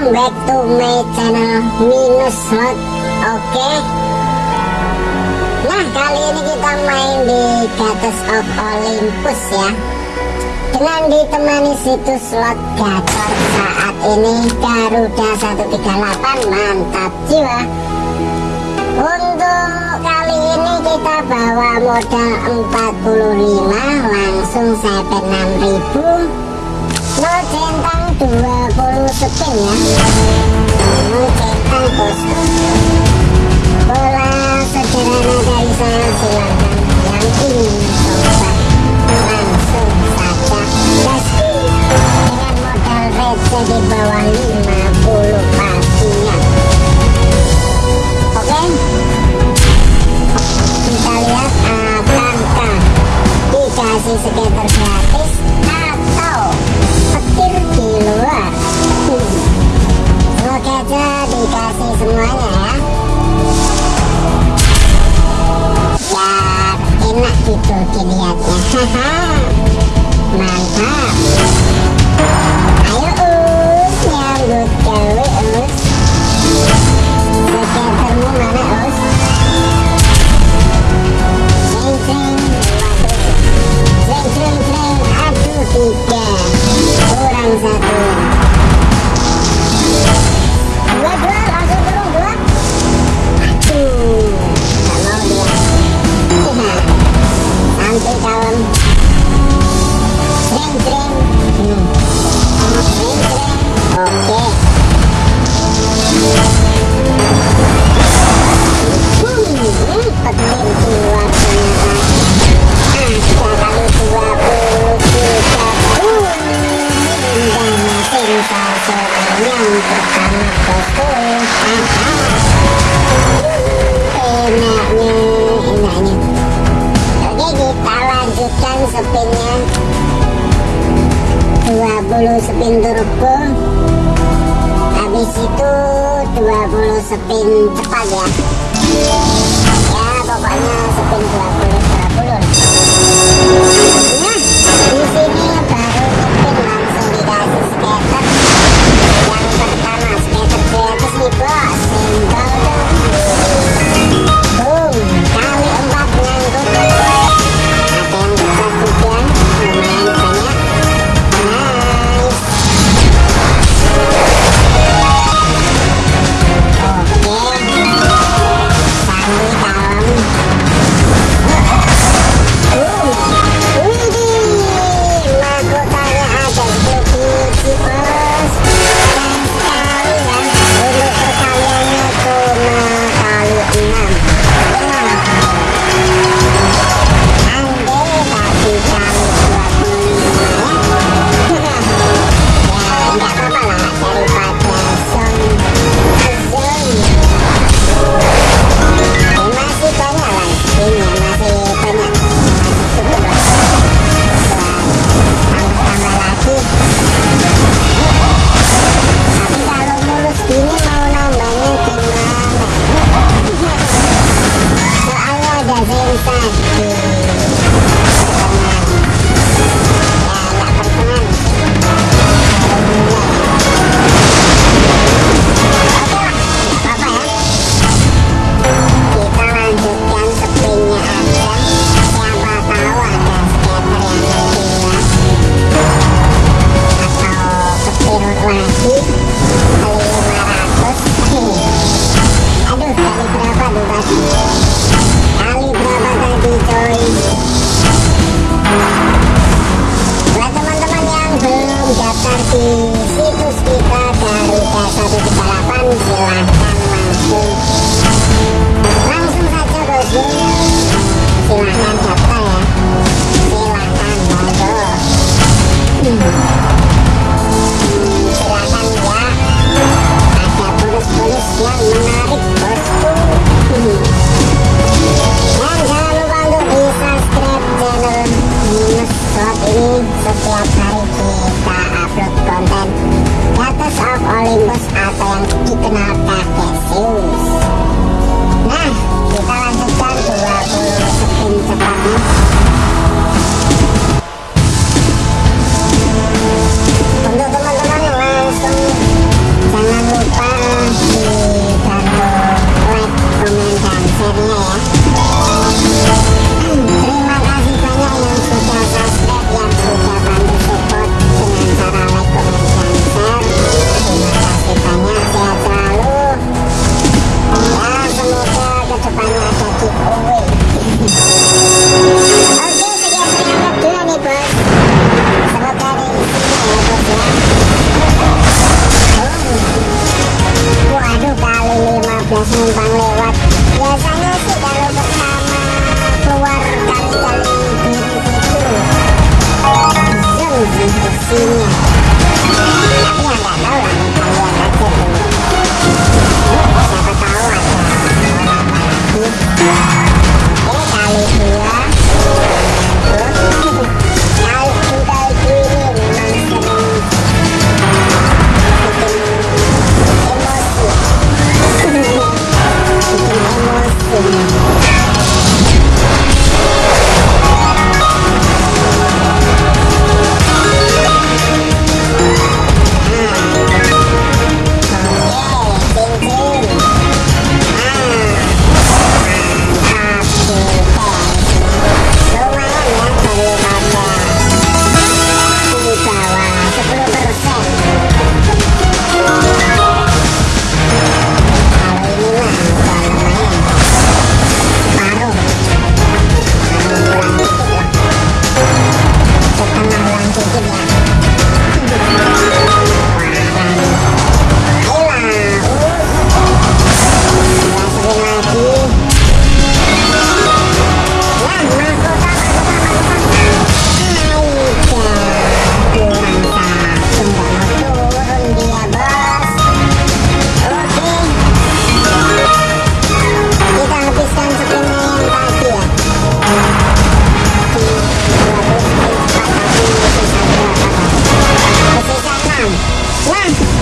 welcome back to my channel Minus Slot Oke? Nah kali ini kita main di Gatos of Olympus ya. Dengan ditemani situs slot gacor saat ini Garuda 138 mantap jiwa. Untuk kali ini kita bawa modal 45 langsung sampai 6000 No centang 20 spin ya Bola sederhana dari saya Yang di bawah 50 pastinya Oke Kita lihat apakah Dikasih skater gratis gitu dilihatnya Haha Mantap lanjutkan spinnya 20 spin turbo habis itu 20 spin cepat ya. Ya pokoknya spin 20 20 nah situs kita silahkan langsung langsung.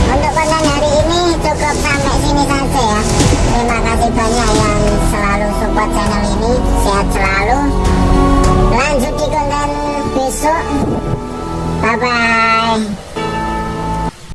untuk konten hari ini cukup sampai sini saja ya. Terima kasih banyak yang selalu support channel ini. Sehat selalu. Lanjut di konten besok. Bye bye